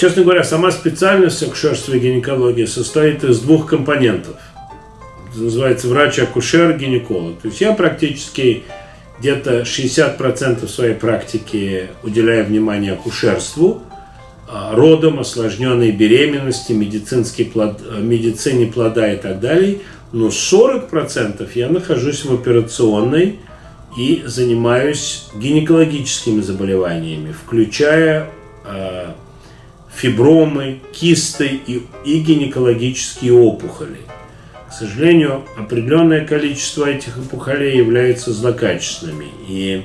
честно говоря, сама специальность акушерства и гинекологии состоит из двух компонентов. Это называется врач-акушер-гинеколог. То есть я практически где-то 60% своей практики уделяю внимание акушерству, а, родам, осложненной беременности, медицинский плод, медицине плода и так далее. Но 40% я нахожусь в операционной и занимаюсь гинекологическими заболеваниями, включая э, фибромы, кисты и, и гинекологические опухоли. К сожалению, определенное количество этих опухолей являются злокачественными. И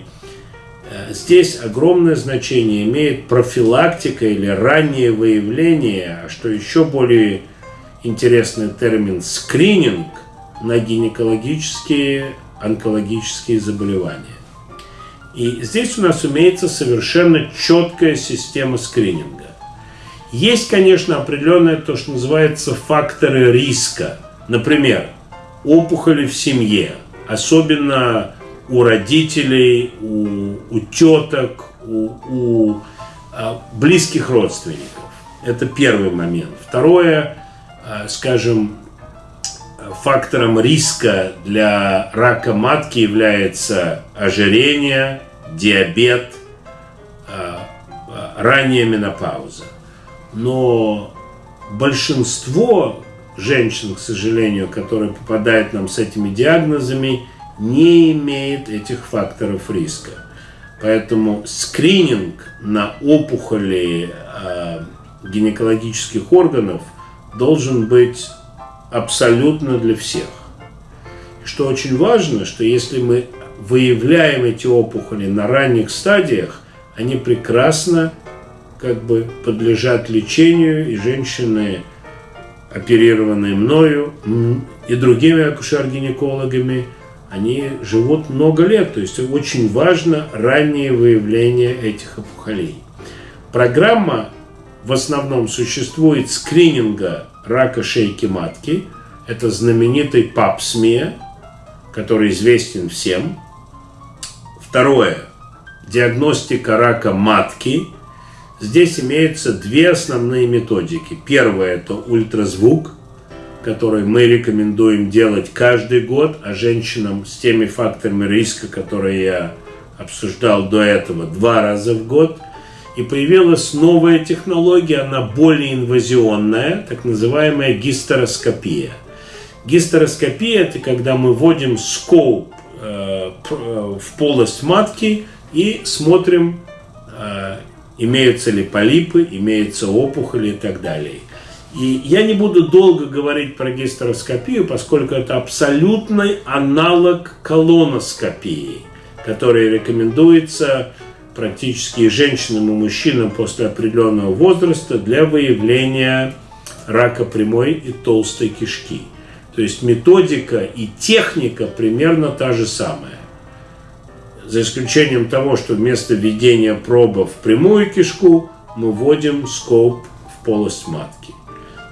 э, здесь огромное значение имеет профилактика или раннее выявление, а что еще более интересный термин скрининг на гинекологические онкологические заболевания. И здесь у нас имеется совершенно четкая система скрининга. Есть, конечно, определенные то, что называется факторы риска. Например, опухоли в семье, особенно у родителей, у, у теток, у, у а, близких родственников. Это первый момент. Второе, а, скажем, фактором риска для рака матки является ожирение, диабет, а, а, ранняя менопауза. Но большинство женщин, к сожалению, которые попадают нам с этими диагнозами, не имеет этих факторов риска. Поэтому скрининг на опухоли э, гинекологических органов должен быть абсолютно для всех. Что очень важно, что если мы выявляем эти опухоли на ранних стадиях, они прекрасно как бы подлежат лечению, и женщины, оперированные мною и другими акушер-гинекологами, они живут много лет. То есть очень важно раннее выявление этих опухолей. Программа в основном существует скрининга рака шейки матки. Это знаменитый ПАП-СМИ, который известен всем. Второе. Диагностика рака матки. Здесь имеются две основные методики. Первое – это ультразвук, который мы рекомендуем делать каждый год, а женщинам с теми факторами риска, которые я обсуждал до этого, два раза в год – и появилась новая технология, она более инвазионная, так называемая гистероскопия. Гистероскопия – это когда мы вводим скоп э, э, в полость матки и смотрим, э, имеются ли полипы, имеются опухоли и так далее. И я не буду долго говорить про гистероскопию, поскольку это абсолютный аналог колоноскопии, который рекомендуется практически и женщинам, и мужчинам после определенного возраста для выявления рака прямой и толстой кишки. То есть методика и техника примерно та же самая. За исключением того, что вместо введения проба в прямую кишку мы вводим скоп в полость матки.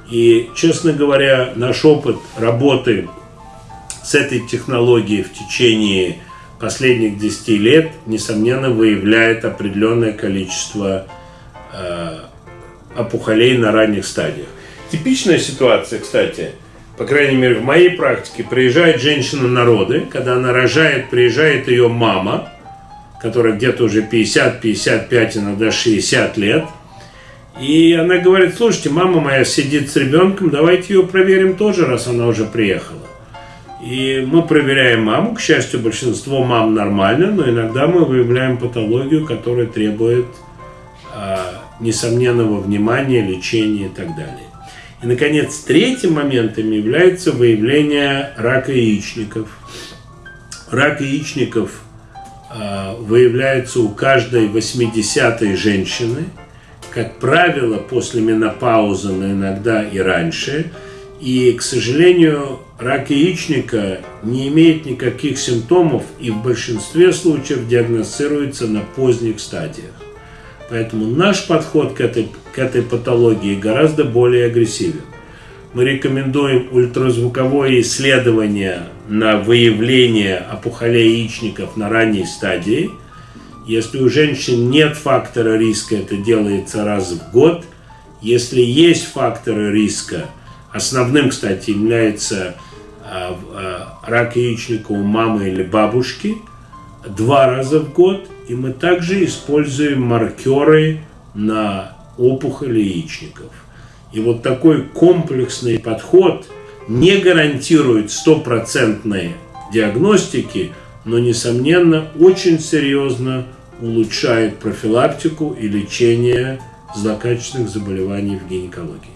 И, честно говоря, наш опыт работы с этой технологией в течение последних 10 лет, несомненно, выявляет определенное количество э, опухолей на ранних стадиях. Типичная ситуация, кстати, по крайней мере в моей практике, приезжает женщина на роды, когда она рожает, приезжает ее мама, которая где-то уже 50, 55, иногда 60 лет, и она говорит, слушайте, мама моя сидит с ребенком, давайте ее проверим тоже, раз она уже приехала. И мы проверяем маму. К счастью, большинство мам нормально, но иногда мы выявляем патологию, которая требует э, несомненного внимания, лечения и так далее. И, наконец, третьим моментом является выявление рака яичников. Рак яичников э, выявляется у каждой 80-й женщины, как правило, после менопаузы, но иногда и раньше – и, к сожалению, рак яичника не имеет никаких симптомов и в большинстве случаев диагностируется на поздних стадиях. Поэтому наш подход к этой, к этой патологии гораздо более агрессивен. Мы рекомендуем ультразвуковое исследование на выявление опухолей яичников на ранней стадии. Если у женщин нет фактора риска, это делается раз в год – Если есть факторы риска, основным, кстати, является а, а, рак яичника у мамы или бабушки два раза в год, и мы также используем маркеры на опухоли яичников. И вот такой комплексный подход не гарантирует стопроцентной диагностики, но, несомненно, очень серьезно улучшает профилактику и лечение злокачественных заболеваний в гинекологии.